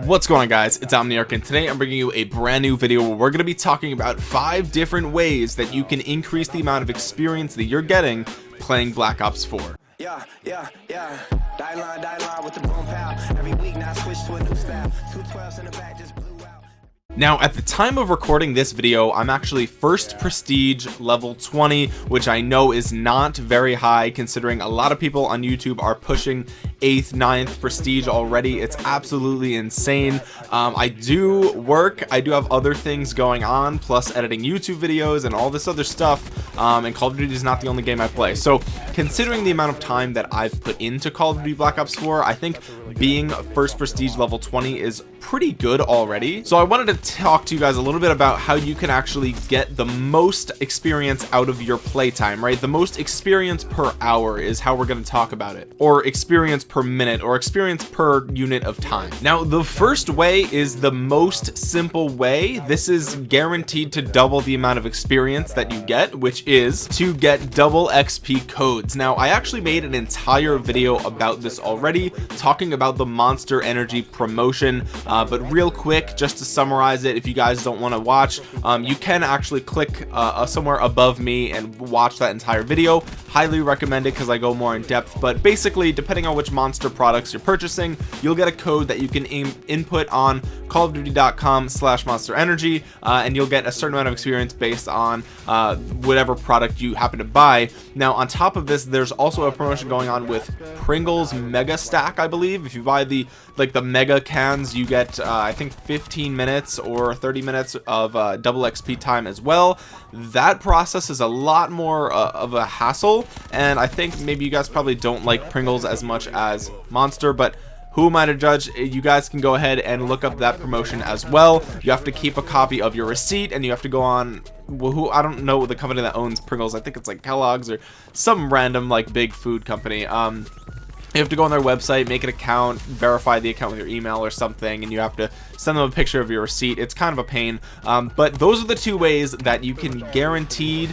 what's going on guys? It's omniarch and today i'm bringing you a brand new video where we're going to be talking about five different ways that you can increase the amount of experience that you're getting playing black ops 4 yeah yeah yeah. Die line, die line with the boom pow. every week now switch to a new style. Two 12s in the back just now at the time of recording this video I'm actually first prestige level 20 which I know is not very high considering a lot of people on YouTube are pushing 8th ninth prestige already. It's absolutely insane. Um, I do work. I do have other things going on plus editing YouTube videos and all this other stuff. Um, and Call of Duty is not the only game I play. So considering the amount of time that I've put into Call of Duty Black Ops 4 I think being first prestige level 20 is pretty good already. So I wanted to talk to you guys a little bit about how you can actually get the most experience out of your playtime right? The most experience per hour is how we're going to talk about it. Or experience per minute or experience per unit of time. Now the first way is the most simple way. This is guaranteed to double the amount of experience that you get which is to get double xp codes. Now i actually made an entire video about this already talking about the monster energy promotion uh, but real quick just to summarize it if you guys don't want to watch um, you can actually click uh, uh, somewhere above me and watch that entire video. Highly recommend it because I go more in depth but basically depending on which monster products you're purchasing you'll get a code that you can input on callofduty.com slash monster energy uh, and you'll get a certain amount of experience based on uh, whatever product you happen to buy. Now on top of this there's also a promotion going on with Pringles mega stack I believe. If you buy the like the mega cans you get uh, I think 15 minutes or 30 minutes of uh, double XP time as well. That process is a lot more uh, of a hassle and I think maybe you guys probably don't like Pringles as much as Monster but who am I to judge? You guys can go ahead and look up that promotion as well. You have to keep a copy of your receipt and you have to go on well, who I don't know the company that owns Pringles. I think it's like Kellogg's or some random like big food company. Um you have to go on their website make an account verify the account with your email or something and you have to send them a picture of your receipt. It's kind of a pain. Um, but those are the two ways that you can guaranteed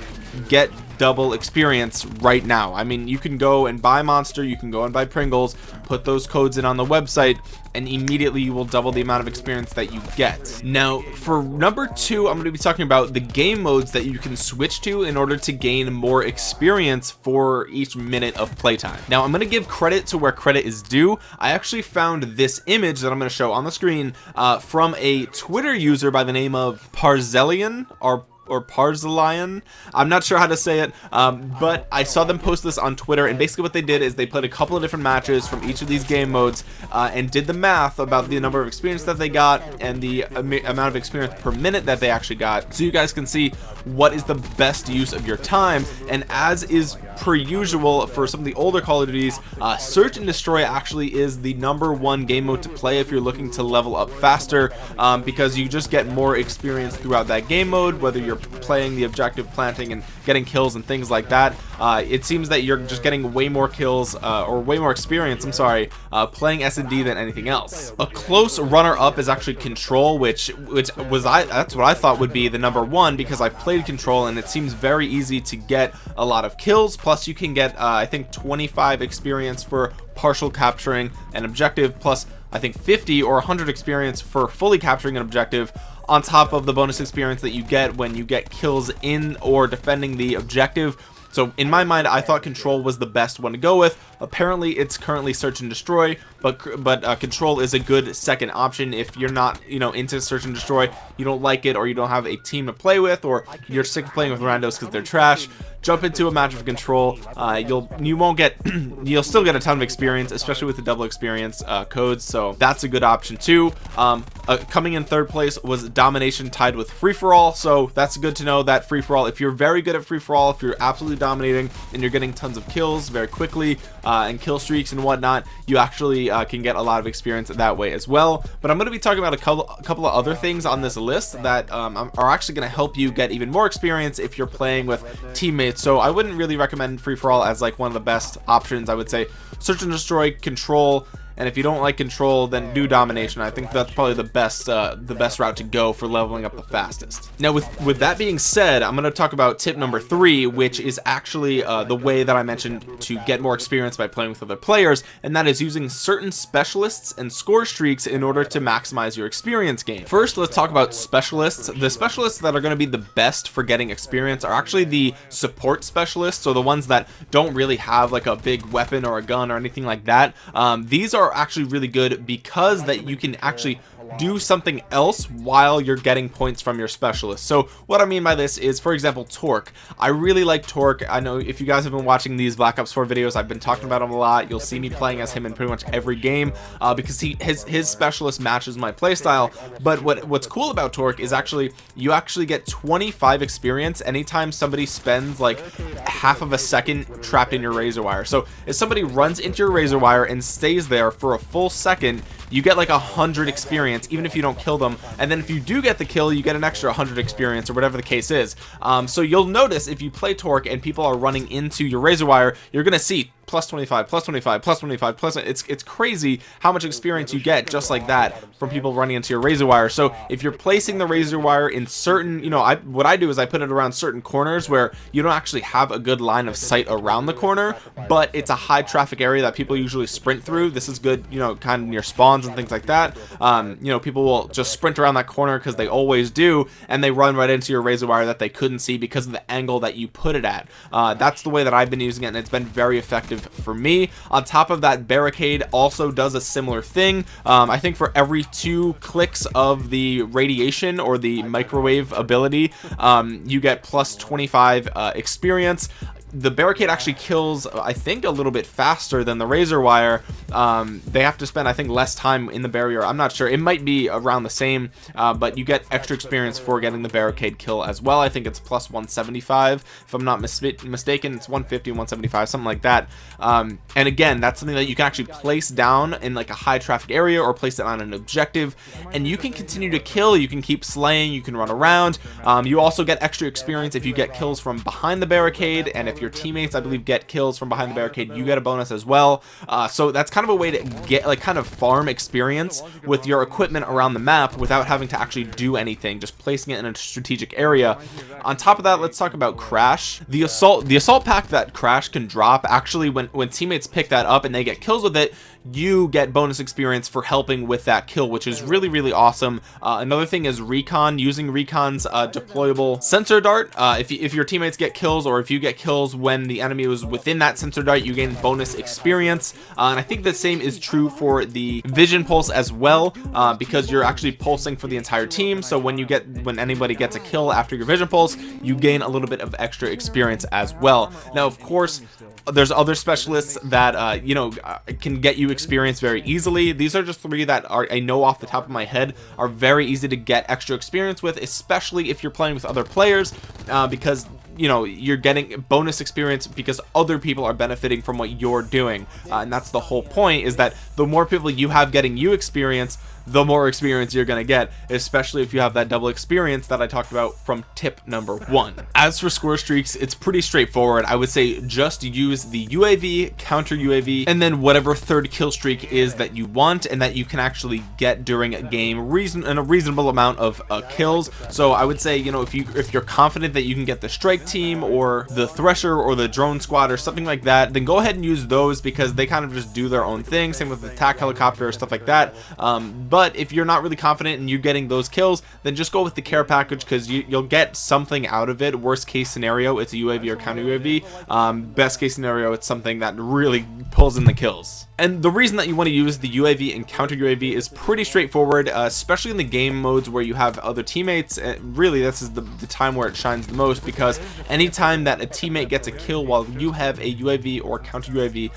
get double experience right now. I mean you can go and buy monster you can go and buy Pringles put those codes in on the website and immediately you will double the amount of experience that you get. Now for number two I'm going to be talking about the game modes that you can switch to in order to gain more experience for each minute of playtime. Now I'm going to give credit to where credit is due. I actually found this image that I'm going to show on the screen uh, from a Twitter user by the name of Parzelian or or Parzalion. I'm not sure how to say it, um, but I saw them post this on Twitter, and basically what they did is they played a couple of different matches from each of these game modes uh, and did the math about the number of experience that they got and the amount of experience per minute that they actually got, so you guys can see what is the best use of your time. And as is per usual for some of the older Call of Duties, uh, Search and Destroy actually is the number one game mode to play if you're looking to level up faster, um, because you just get more experience throughout that game mode, whether you're playing the objective planting and getting kills and things like that. Uh, it seems that you're just getting way more kills uh, or way more experience I'm sorry uh, playing S&D than anything else. A close runner-up is actually control which which was I that's what I thought would be the number one because I've played control and it seems very easy to get a lot of kills plus you can get uh, I think 25 experience for partial capturing an objective plus I think 50 or 100 experience for fully capturing an objective on top of the bonus experience that you get when you get kills in or defending the objective. So in my mind I thought control was the best one to go with. Apparently it's currently search and destroy but but uh, control is a good second option. If you're not you know into search and destroy you don't like it or you don't have a team to play with or you're sick of playing with randos because they're trash jump into a match of control uh, you'll you won't get you'll still get a ton of experience especially with the double experience uh, codes so that's a good option too. Um, uh, coming in third place was domination tied with free-for-all so that's good to know that free-for-all if you're very good at free-for-all if you're absolutely dominating and you're getting tons of kills very quickly uh, and kill streaks and whatnot you actually uh, can get a lot of experience that way as well. But I'm going to be talking about a couple, a couple of other things on this list that um, are actually going to help you get even more experience if you're playing with teammates. So I wouldn't really recommend free-for-all as like one of the best options I would say. Search and destroy control and if you don't like control then do domination. I think that's probably the best uh, the best route to go for leveling up the fastest. Now with with that being said I'm gonna talk about tip number three which is actually uh, the way that I mentioned to get more experience by playing with other players and that is using certain specialists and score streaks in order to maximize your experience gain first let's talk about specialists. The specialists that are going to be the best for getting experience are actually the support specialists so the ones that don't really have like a big weapon or a gun or anything like that. Um, these are actually really good because that you can actually do something else while you're getting points from your specialist. So what I mean by this is for example Torque. I really like Torque. I know if you guys have been watching these Black Ops 4 videos I've been talking about him a lot. You'll see me playing as him in pretty much every game uh, because he his his specialist matches my playstyle. But what what's cool about Torque is actually you actually get 25 experience anytime somebody spends like half of a second trapped in your razor wire. So if somebody runs into your razor wire and stays there for a full second you get like a hundred experience even if you don't kill them. And then if you do get the kill you get an extra 100 experience or whatever the case is. Um, so you'll notice if you play torque and people are running into your razor wire you're gonna see plus 25 plus 25 plus 25 plus it's it's crazy how much experience you get just like that from people running into your razor wire. So if you're placing the razor wire in certain you know I what I do is I put it around certain corners where you don't actually have a good line of sight around the corner but it's a high traffic area that people usually sprint through. This is good you know kind of near spawns and things like that. Um, you know people will just sprint around that corner because they always do and they run right into your razor wire that they couldn't see because of the angle that you put it at. Uh, that's the way that I've been using it and it's been very effective for me. On top of that barricade also does a similar thing. Um, I think for every two clicks of the radiation or the microwave ability um, you get plus 25 uh, experience the barricade actually kills I think a little bit faster than the razor wire. Um, they have to spend I think less time in the barrier. I'm not sure. It might be around the same uh, but you get extra experience for getting the barricade kill as well. I think it's plus 175 if I'm not mis mistaken. It's 150 175 something like that. Um, and again that's something that you can actually place down in like a high traffic area or place it on an objective. And you can continue to kill. You can keep slaying. You can run around. Um, you also get extra experience if you get kills from behind the barricade. And if your teammates I believe get kills from behind the barricade you get a bonus as well. Uh, so that's kind of a way to get like kind of farm experience with your equipment around the map without having to actually do anything just placing it in a strategic area. On top of that let's talk about crash. The assault the assault pack that crash can drop actually when when teammates pick that up and they get kills with it you get bonus experience for helping with that kill which is really really awesome. Uh, another thing is recon using recon's uh, deployable sensor dart. Uh, if, if your teammates get kills or if you get kills when the enemy was within that sensor dart you gain bonus experience. Uh, and I think the same is true for the vision pulse as well uh, because you're actually pulsing for the entire team. So when you get when anybody gets a kill after your vision pulse you gain a little bit of extra experience as well. Now of course there's other specialists that uh, you know uh, can get you experience very easily. These are just three that are I know off the top of my head are very easy to get extra experience with especially if you're playing with other players uh, because you know you're getting bonus experience because other people are benefiting from what you're doing. Uh, and that's the whole point is that the more people you have getting you experience the more experience you're gonna get especially if you have that double experience that I talked about from tip number one. As for score streaks it's pretty straightforward. I would say just use the UAV counter UAV and then whatever third kill streak is that you want and that you can actually get during a game reason and a reasonable amount of uh, kills. So I would say you know if you if you're confident that you can get the strike team or the thresher or the drone squad or something like that then go ahead and use those because they kind of just do their own thing. Same with the attack helicopter or stuff like that. Um, but but if you're not really confident and you're getting those kills then just go with the care package because you, will get something out of it. Worst case scenario it's a UAV or counter UAV um, best case scenario it's something that really pulls in the kills. And the reason that you want to use the UAV and counter UAV is pretty straightforward uh, especially in the game modes where you have other teammates. Uh, really this is the, the time where it shines the most because anytime that a teammate gets a kill while you have a UAV or counter UAV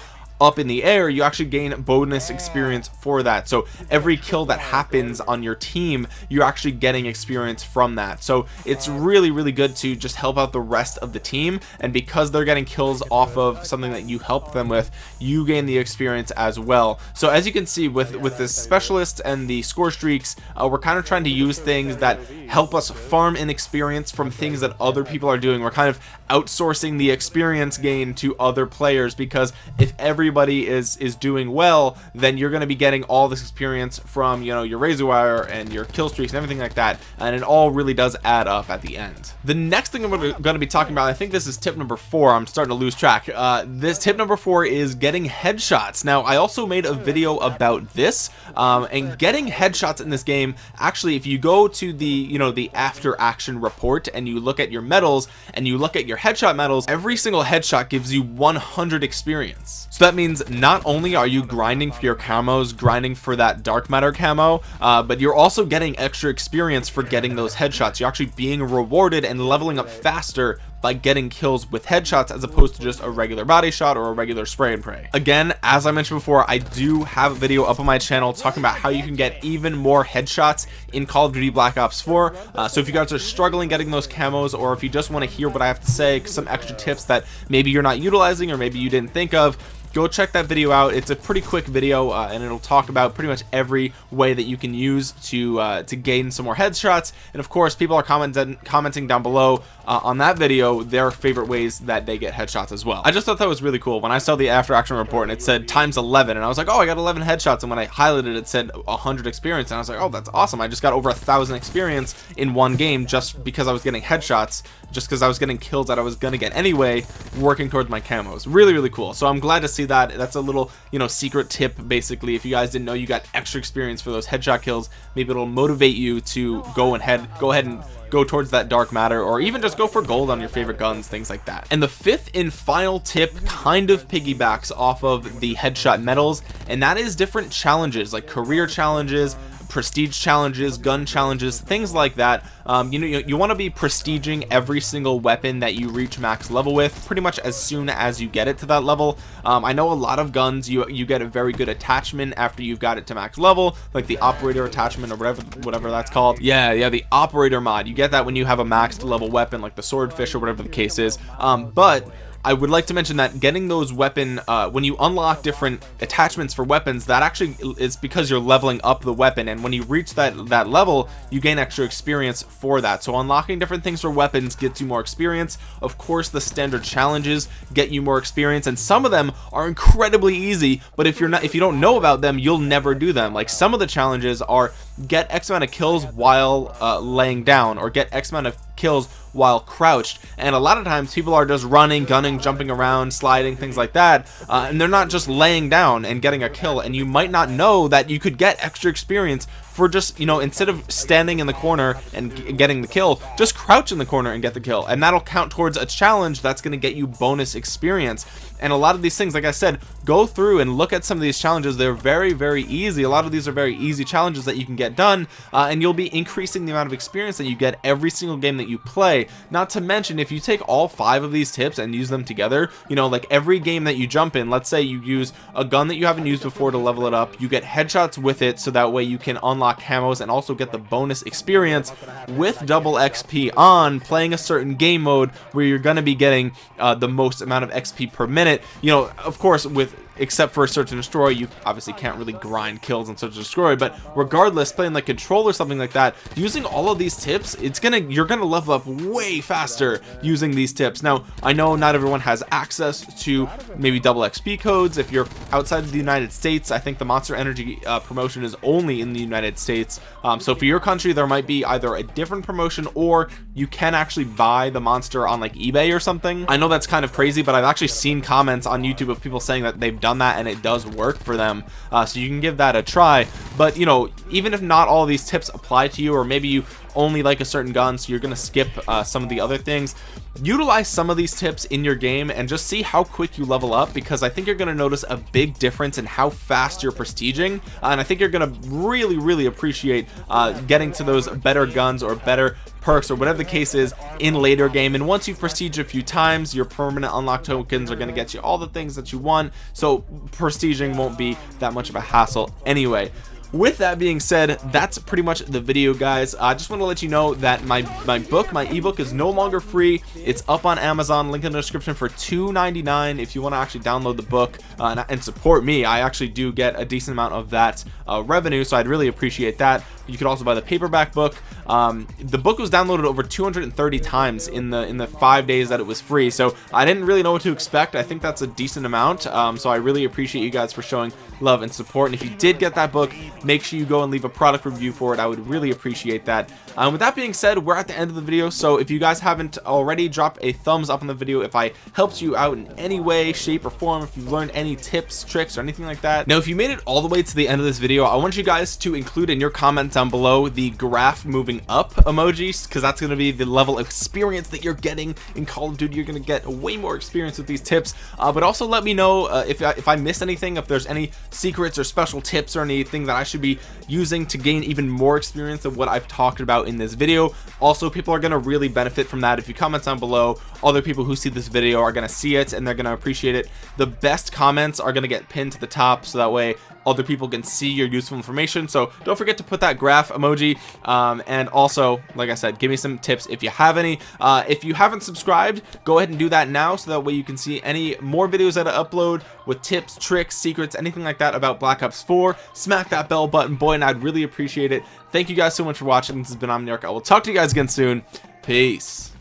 up in the air you actually gain bonus experience for that. So every kill that happens on your team you're actually getting experience from that. So it's really really good to just help out the rest of the team. And because they're getting kills off of something that you help them with you gain the experience as well. So as you can see with with the specialist and the score streaks uh, we're kind of trying to use things that help us farm in experience from things that other people are doing. We're kind of outsourcing the experience gain to other players because if everybody is is doing well then you're going to be getting all this experience from you know your razor wire and your kill streaks and everything like that and it all really does add up at the end. The next thing i'm going to be talking about i think this is tip number four i'm starting to lose track uh this tip number four is getting headshots. Now i also made a video about this um and getting headshots in this game actually if you go to the you know the after action report and you look at your medals and you look at your headshot medals every single headshot gives you 100 experience. So that means not only are you grinding for your camos grinding for that dark matter camo uh, but you're also getting extra experience for getting those headshots. You're actually being rewarded and leveling up faster by getting kills with headshots as opposed to just a regular body shot or a regular spray and pray. Again as I mentioned before I do have a video up on my channel talking about how you can get even more headshots in Call of Duty Black Ops 4 uh, so if you guys are struggling getting those camos or if you just want to hear what I have to say some extra tips that maybe you're not utilizing or maybe you didn't think of go check that video out. It's a pretty quick video uh, and it'll talk about pretty much every way that you can use to uh, to gain some more headshots. And of course people are commenting commenting down below uh, on that video their favorite ways that they get headshots as well. I just thought that was really cool. When I saw the after action report and it said times 11 and I was like oh I got 11 headshots. And when I highlighted it, it said 100 experience. And I was like oh that's awesome. I just got over a thousand experience in one game just because I was getting headshots just because I was getting kills that I was gonna get anyway working towards my camos. Really really cool. So I'm glad to see that. That's a little you know secret tip basically. If you guys didn't know you got extra experience for those headshot kills. Maybe it'll motivate you to go and head go ahead and go towards that dark matter or even just go for gold on your favorite guns things like that. And the fifth and final tip kind of piggybacks off of the headshot medals and that is different challenges like career challenges prestige challenges gun challenges things like that. Um, you know you, you want to be prestiging every single weapon that you reach max level with pretty much as soon as you get it to that level. Um, I know a lot of guns you you get a very good attachment after you've got it to max level like the operator attachment or whatever whatever that's called. Yeah yeah the operator mod. You get that when you have a maxed level weapon like the swordfish or whatever the case is. Um, but I would like to mention that getting those weapon uh, when you unlock different attachments for weapons that actually is because you're leveling up the weapon. And when you reach that that level you gain extra experience for that. So unlocking different things for weapons gets you more experience. Of course the standard challenges get you more experience. And some of them are incredibly easy but if you're not if you don't know about them you'll never do them. Like some of the challenges are get X amount of kills while uh, laying down or get X amount of kills while crouched. And a lot of times people are just running gunning jumping around sliding things like that. Uh, and they're not just laying down and getting a kill. And you might not know that you could get extra experience for just you know instead of standing in the corner and getting the kill just crouch in the corner and get the kill. And that'll count towards a challenge that's going to get you bonus experience. And a lot of these things like I said go through and look at some of these challenges. They're very very easy. A lot of these are very easy challenges that you can get done uh, and you'll be increasing the amount of experience that you get every single game that you play. Not to mention if you take all five of these tips and use them together you know like every game that you jump in let's say you use a gun that you haven't used before to level it up you get headshots with it so that way you can unlock camos and also get the bonus experience with double XP on playing a certain game mode where you're going to be getting uh, the most amount of XP per minute. You know of course with except for search and destroy you obviously can't really grind kills and search and destroy but regardless playing like control or something like that using all of these tips it's gonna you're gonna level up way faster using these tips. Now I know not everyone has access to maybe double XP codes. If you're outside of the United States I think the monster energy uh, promotion is only in the United States. Um, so for your country there might be either a different promotion or you can actually buy the monster on like eBay or something. I know that's kind of crazy but I've actually seen comments on YouTube of people saying that they've done that and it does work for them uh, so you can give that a try. But you know even if not all these tips apply to you or maybe you only like a certain gun so you're gonna skip uh, some of the other things. Utilize some of these tips in your game and just see how quick you level up because I think you're gonna notice a big difference in how fast you're prestiging uh, and I think you're gonna really really appreciate uh, getting to those better guns or better perks or whatever the case is in later game. And once you've prestige a few times your permanent unlock tokens are going to get you all the things that you want. So prestiging won't be that much of a hassle anyway with that being said that's pretty much the video guys. I just want to let you know that my my book my ebook is no longer free. It's up on amazon link in the description for 2.99 if you want to actually download the book uh, and, and, support me. I actually do get a decent amount of that uh, revenue so i'd really appreciate that you could also buy the paperback book. Um, the book was downloaded over 230 times in the in the five days that it was free. So I didn't really know what to expect. I think that's a decent amount. Um, so I really appreciate you guys for showing love and support. And if you did get that book make sure you go and leave a product review for it. I would really appreciate that. Um, with that being said we're at the end of the video. So if you guys haven't already drop a thumbs up on the video if I helped you out in any way shape or form. If you've learned any tips tricks or anything like that. Now if you made it all the way to the end of this video I want you guys to include in your comments down below the graph moving up emojis because that's going to be the level of experience that you're getting in Call of Duty. You're going to get way more experience with these tips. Uh, but also let me know uh, if, I, if I missed anything if there's any secrets or special tips or anything that I should be using to gain even more experience of what I've talked about in this video. Also people are going to really benefit from that. If you comment down below other people who see this video are going to see it and they're going to appreciate it. The best comments are going to get pinned to the top so that way other people can see your useful information. So don't forget to put that graph emoji. Um, and also like I said give me some tips if you have any. Uh, if you haven't subscribed go ahead and do that now so that way you can see any more videos that I upload with tips tricks secrets anything like that about Black Ops 4 smack that bell button boy and I'd really appreciate it. Thank you guys so much for watching. This has been Omniarch. I will talk to you guys again soon. Peace